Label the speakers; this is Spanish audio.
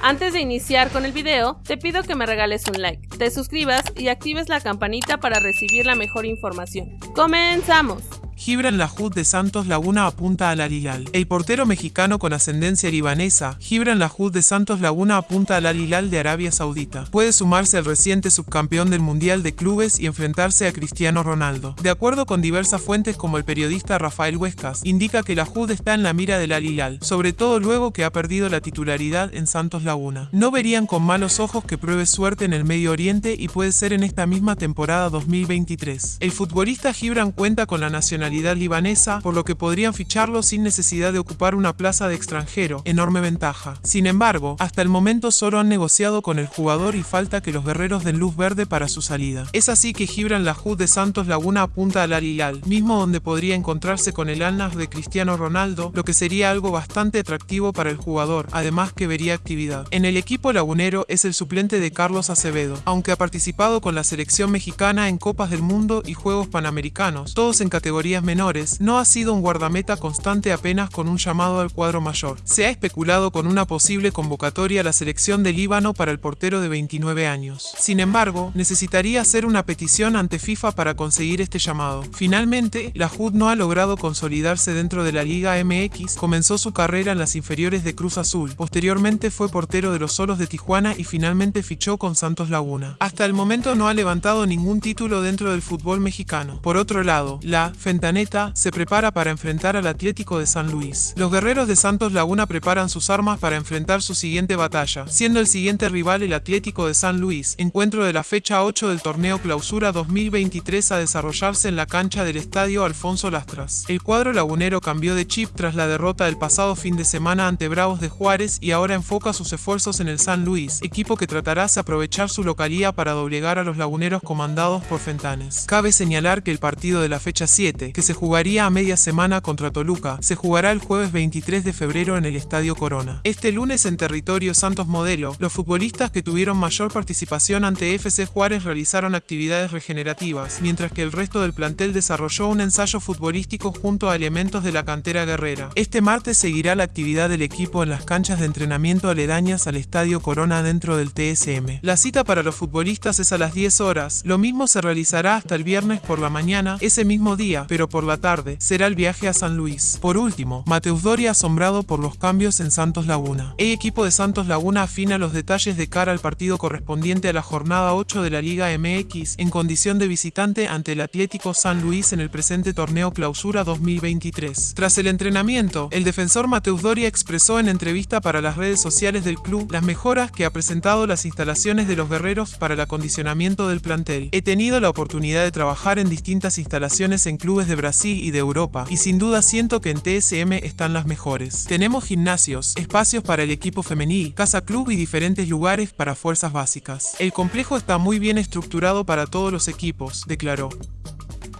Speaker 1: Antes de iniciar con el video, te pido que me regales un like, te suscribas y actives la campanita para recibir la mejor información. ¡Comenzamos!
Speaker 2: Gibran Lahoud de Santos Laguna apunta al Al El portero mexicano con ascendencia libanesa, Gibran Lahoud de Santos Laguna apunta al Al de Arabia Saudita. Puede sumarse al reciente subcampeón del Mundial de Clubes y enfrentarse a Cristiano Ronaldo. De acuerdo con diversas fuentes como el periodista Rafael Huescas, indica que Lahoud está en la mira del Al sobre todo luego que ha perdido la titularidad en Santos Laguna. No verían con malos ojos que pruebe suerte en el Medio Oriente y puede ser en esta misma temporada 2023. El futbolista Gibran cuenta con la nacionalidad libanesa, por lo que podrían ficharlo sin necesidad de ocupar una plaza de extranjero, enorme ventaja. Sin embargo, hasta el momento solo han negociado con el jugador y falta que los guerreros den luz verde para su salida. Es así que Gibran Lahoud de Santos Laguna apunta al Al mismo donde podría encontrarse con el Al de Cristiano Ronaldo, lo que sería algo bastante atractivo para el jugador, además que vería actividad. En el equipo lagunero es el suplente de Carlos Acevedo, aunque ha participado con la selección mexicana en Copas del Mundo y Juegos Panamericanos, todos en menores, no ha sido un guardameta constante apenas con un llamado al cuadro mayor. Se ha especulado con una posible convocatoria a la selección de Líbano para el portero de 29 años. Sin embargo, necesitaría hacer una petición ante FIFA para conseguir este llamado. Finalmente, la HUD no ha logrado consolidarse dentro de la Liga MX, comenzó su carrera en las inferiores de Cruz Azul, posteriormente fue portero de los Solos de Tijuana y finalmente fichó con Santos Laguna. Hasta el momento no ha levantado ningún título dentro del fútbol mexicano. Por otro lado, la Fenta se prepara para enfrentar al Atlético de San Luis. Los guerreros de Santos Laguna preparan sus armas para enfrentar su siguiente batalla, siendo el siguiente rival el Atlético de San Luis, encuentro de la fecha 8 del torneo Clausura 2023 a desarrollarse en la cancha del Estadio Alfonso Lastras. El cuadro lagunero cambió de chip tras la derrota del pasado fin de semana ante Bravos de Juárez y ahora enfoca sus esfuerzos en el San Luis, equipo que tratará de aprovechar su localía para doblegar a los laguneros comandados por Fentanes. Cabe señalar que el partido de la fecha 7, que se jugaría a media semana contra Toluca, se jugará el jueves 23 de febrero en el Estadio Corona. Este lunes en territorio Santos Modelo, los futbolistas que tuvieron mayor participación ante FC Juárez realizaron actividades regenerativas, mientras que el resto del plantel desarrolló un ensayo futbolístico junto a elementos de la cantera guerrera. Este martes seguirá la actividad del equipo en las canchas de entrenamiento aledañas al Estadio Corona dentro del TSM. La cita para los futbolistas es a las 10 horas, lo mismo se realizará hasta el viernes por la mañana, ese mismo día, pero por la tarde será el viaje a San Luis. Por último, Mateus Doria asombrado por los cambios en Santos Laguna. El equipo de Santos Laguna afina los detalles de cara al partido correspondiente a la jornada 8 de la Liga MX en condición de visitante ante el Atlético San Luis en el presente torneo Clausura 2023. Tras el entrenamiento, el defensor Mateus Doria expresó en entrevista para las redes sociales del club las mejoras que ha presentado las instalaciones de los guerreros para el acondicionamiento del plantel. He tenido la oportunidad de trabajar en distintas instalaciones en clubes de Brasil y de Europa, y sin duda siento que en TSM están las mejores. Tenemos gimnasios, espacios para el equipo femenil, casa club y diferentes lugares para fuerzas básicas. El complejo está muy bien estructurado para todos los equipos, declaró.